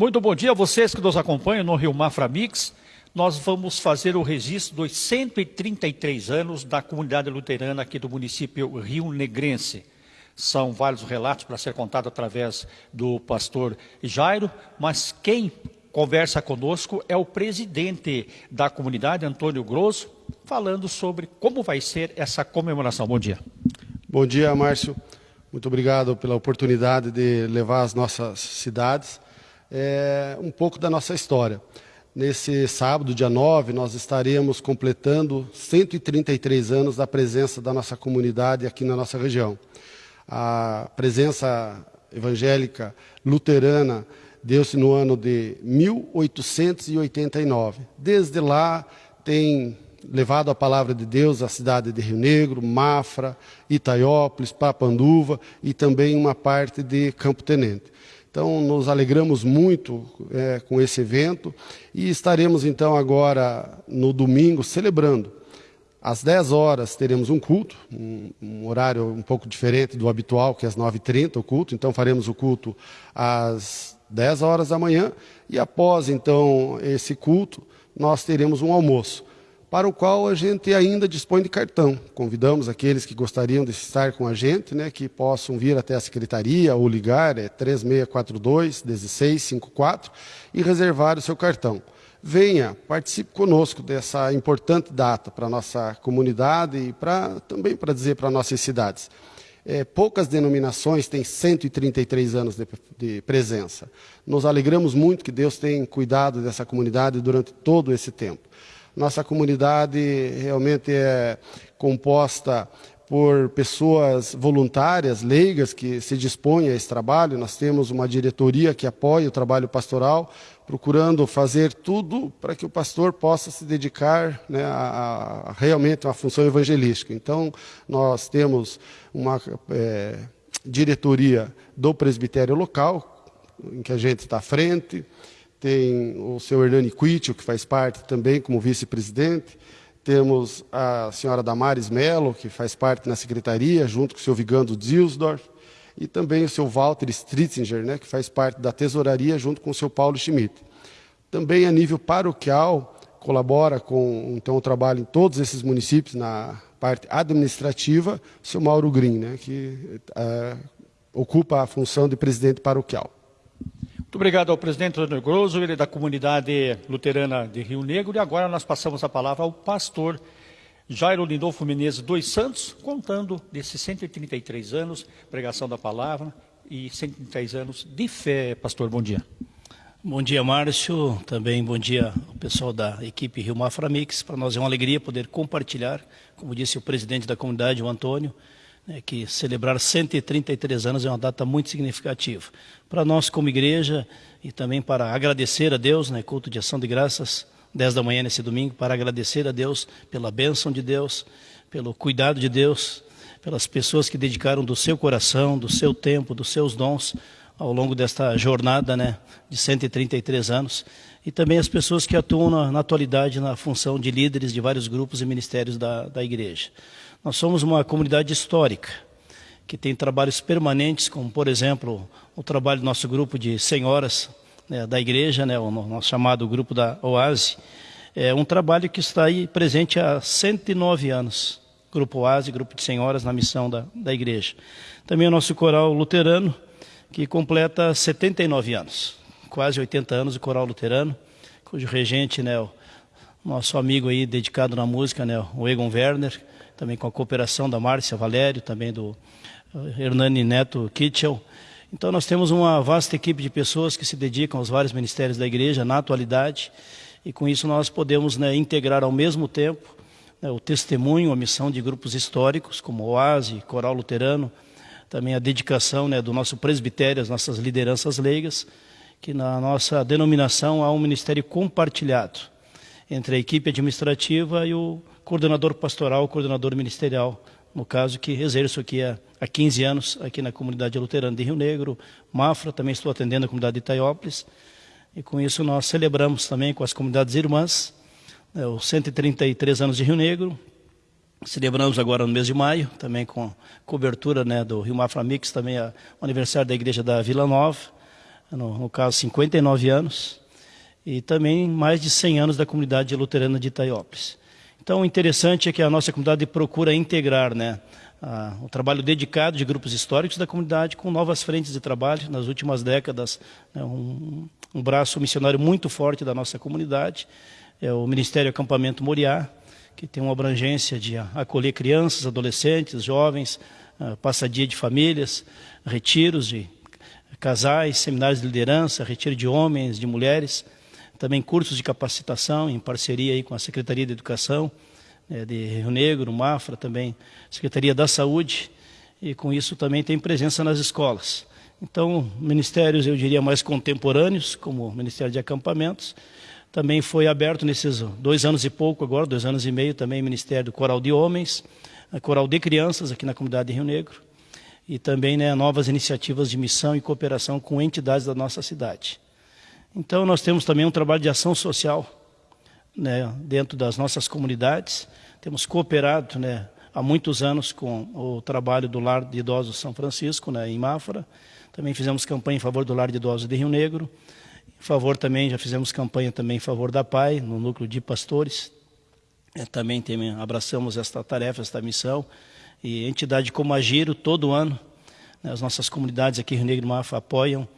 Muito bom dia a vocês que nos acompanham no Rio Mafra Mix. Nós vamos fazer o registro dos 133 anos da comunidade luterana aqui do município Rio Negrense. São vários relatos para ser contado através do pastor Jairo, mas quem conversa conosco é o presidente da comunidade, Antônio Grosso, falando sobre como vai ser essa comemoração. Bom dia. Bom dia, Márcio. Muito obrigado pela oportunidade de levar às nossas cidades é, um pouco da nossa história. Nesse sábado, dia 9, nós estaremos completando 133 anos da presença da nossa comunidade aqui na nossa região. A presença evangélica luterana deu-se no ano de 1889. Desde lá tem levado a palavra de Deus à cidade de Rio Negro, Mafra, Itaiópolis, Papanduva e também uma parte de Campo Tenente. Então, nos alegramos muito é, com esse evento e estaremos então agora no domingo celebrando. Às 10 horas teremos um culto, um, um horário um pouco diferente do habitual, que é às 9h30 o culto. Então, faremos o culto às 10 horas da manhã e após então esse culto, nós teremos um almoço para o qual a gente ainda dispõe de cartão. Convidamos aqueles que gostariam de estar com a gente, né, que possam vir até a secretaria ou ligar, é 3642-1654, e reservar o seu cartão. Venha, participe conosco dessa importante data para a nossa comunidade e pra, também para dizer para nossas cidades. É, poucas denominações têm 133 anos de, de presença. Nos alegramos muito que Deus tenha cuidado dessa comunidade durante todo esse tempo. Nossa comunidade realmente é composta por pessoas voluntárias, leigas, que se dispõem a esse trabalho. Nós temos uma diretoria que apoia o trabalho pastoral, procurando fazer tudo para que o pastor possa se dedicar né, a, a, realmente a uma função evangelística. Então, nós temos uma é, diretoria do presbitério local, em que a gente está à frente, tem o senhor Hernani Quitio, que faz parte também como vice-presidente, temos a senhora Damares Mello, que faz parte na secretaria, junto com o senhor Vigando Dilsdorf, e também o senhor Walter Stritzinger, né, que faz parte da tesouraria, junto com o senhor Paulo Schmidt. Também a nível paroquial, colabora com então, o trabalho em todos esses municípios, na parte administrativa, o senhor Mauro Green, né, que é, ocupa a função de presidente paroquial. Muito obrigado ao presidente Antônio Grosso, ele é da comunidade luterana de Rio Negro. E agora nós passamos a palavra ao pastor Jairo Lindolfo Menezes dos Santos, contando desses 133 anos, pregação da palavra e 133 anos de fé. Pastor, bom dia. Bom dia, Márcio. Também bom dia ao pessoal da equipe Rio Mafra Mix. Para nós é uma alegria poder compartilhar, como disse o presidente da comunidade, o Antônio, né, que celebrar 133 anos é uma data muito significativa. Para nós como igreja e também para agradecer a Deus, né, culto de ação de graças, 10 da manhã nesse domingo, para agradecer a Deus pela bênção de Deus, pelo cuidado de Deus, pelas pessoas que dedicaram do seu coração, do seu tempo, dos seus dons ao longo desta jornada né, de 133 anos e também as pessoas que atuam na, na atualidade na função de líderes de vários grupos e ministérios da, da igreja. Nós somos uma comunidade histórica, que tem trabalhos permanentes, como, por exemplo, o trabalho do nosso grupo de senhoras né, da igreja, né, o nosso chamado grupo da Oase. É um trabalho que está aí presente há 109 anos. Grupo Oase, grupo de senhoras na missão da, da igreja. Também o nosso coral luterano, que completa 79 anos, quase 80 anos de coral luterano, cujo regente, né, o nosso amigo aí dedicado na música, né, o Egon Werner, também com a cooperação da Márcia Valério, também do eh, Hernani Neto Kitchell. Então nós temos uma vasta equipe de pessoas que se dedicam aos vários ministérios da igreja na atualidade e com isso nós podemos né, integrar ao mesmo tempo né, o testemunho, a missão de grupos históricos como OASE, Coral Luterano, também a dedicação né, do nosso presbitério, as nossas lideranças leigas, que na nossa denominação há um ministério compartilhado entre a equipe administrativa e o coordenador pastoral, coordenador ministerial, no caso que exerço aqui há, há 15 anos aqui na comunidade luterana de Rio Negro, Mafra, também estou atendendo a comunidade de Itaiópolis, e com isso nós celebramos também com as comunidades irmãs né, os 133 anos de Rio Negro, celebramos agora no mês de maio, também com cobertura né, do Rio Mafra Mix, também a, o aniversário da igreja da Vila Nova, no, no caso 59 anos, e também mais de 100 anos da comunidade luterana de Itaiópolis. Então, o interessante é que a nossa comunidade procura integrar né, a, o trabalho dedicado de grupos históricos da comunidade com novas frentes de trabalho. Nas últimas décadas, né, um, um, braço missionário muito forte da nossa comunidade é o Ministério Acampamento Moriá, que tem uma abrangência de acolher crianças, adolescentes, jovens, passadia de famílias, retiros de casais, seminários de liderança, retiro de homens, de mulheres, também cursos de capacitação em parceria aí com a Secretaria de Educação né, de Rio Negro, Mafra, também Secretaria da Saúde, e com isso também tem presença nas escolas. Então, ministérios, eu diria, mais contemporâneos, como o Ministério de Acampamentos, também foi aberto nesses dois anos e pouco agora, dois anos e meio, também o Ministério Coral de Homens, Coral de Crianças aqui na comunidade de Rio Negro, e também né, novas iniciativas de missão e cooperação com entidades da nossa cidade. Então, nós temos também um trabalho de ação social né, dentro das nossas comunidades. Temos cooperado né, há muitos anos com o trabalho do Lar de Idosos São Francisco, né, em Mafra. Também fizemos campanha em favor do Lar de Idosos de Rio Negro. Em favor também, já fizemos campanha também em favor da PAI, no núcleo de pastores. É, também tem, abraçamos esta tarefa, esta missão e entidade como a Giro, todo ano, né, as nossas comunidades aqui Rio Negro e Mafra apoiam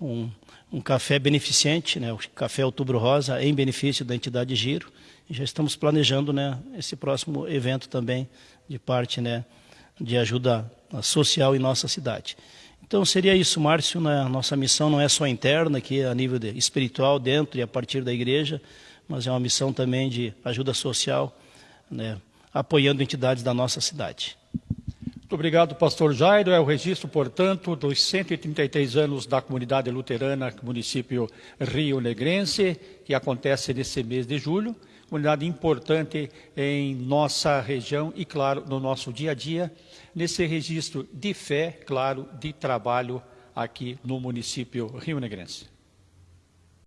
um, um café beneficente, né, o Café Outubro Rosa, em benefício da entidade Giro. E já estamos planejando né, esse próximo evento também de parte né, de ajuda social em nossa cidade. Então seria isso, Márcio, né, nossa missão não é só interna, aqui a nível de, espiritual, dentro e a partir da igreja, mas é uma missão também de ajuda social, né, apoiando entidades da nossa cidade. Muito obrigado, pastor Jairo. É o registro, portanto, dos 133 anos da comunidade luterana, município Rio Negrense, que acontece nesse mês de julho. Comunidade importante em nossa região e, claro, no nosso dia a dia, nesse registro de fé, claro, de trabalho aqui no município Rio Negrense.